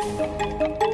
Música